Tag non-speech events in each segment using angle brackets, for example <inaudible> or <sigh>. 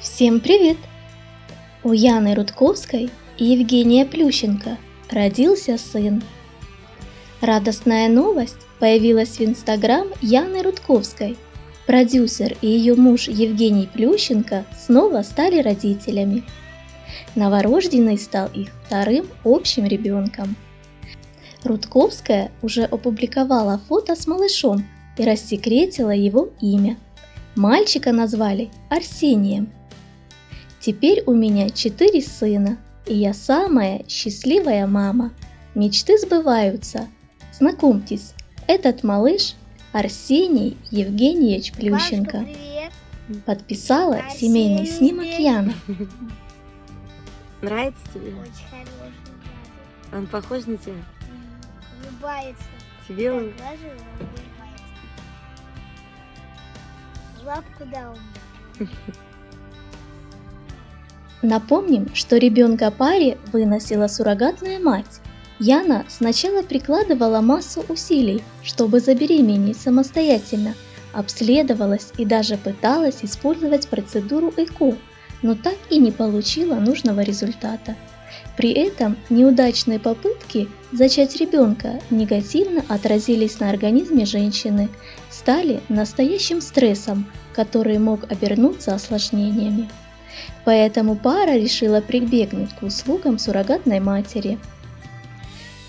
Всем привет! У Яны Рудковской и Евгения Плющенко родился сын. Радостная новость появилась в инстаграм Яны Рудковской. Продюсер и ее муж Евгений Плющенко снова стали родителями. Новорожденный стал их вторым общим ребенком. Рудковская уже опубликовала фото с малышом и рассекретила его имя. Мальчика назвали Арсением – Теперь у меня четыре сына, и я самая счастливая мама. Мечты сбываются. Знакомьтесь, этот малыш Арсений Евгеньевич Плющенко. Бабушка, Подписала Арсений семейный снимок Яна. <laughs> Нравится тебе? Очень хороший. Он похож на тебя? М, Улыбается. Тебе он? Лапку дал мне. <laughs> Напомним, что ребенка паре выносила суррогатная мать. Яна сначала прикладывала массу усилий, чтобы забеременеть самостоятельно, обследовалась и даже пыталась использовать процедуру ЭКО, но так и не получила нужного результата. При этом неудачные попытки зачать ребенка негативно отразились на организме женщины, стали настоящим стрессом, который мог обернуться осложнениями. Поэтому пара решила прибегнуть к услугам суррогатной матери.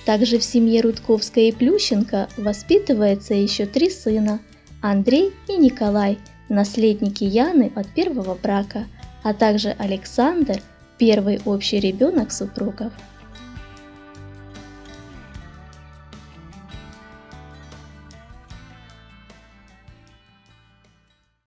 Также в семье Рудковской и Плющенко воспитывается еще три сына – Андрей и Николай, наследники Яны от первого брака, а также Александр, первый общий ребенок супругов.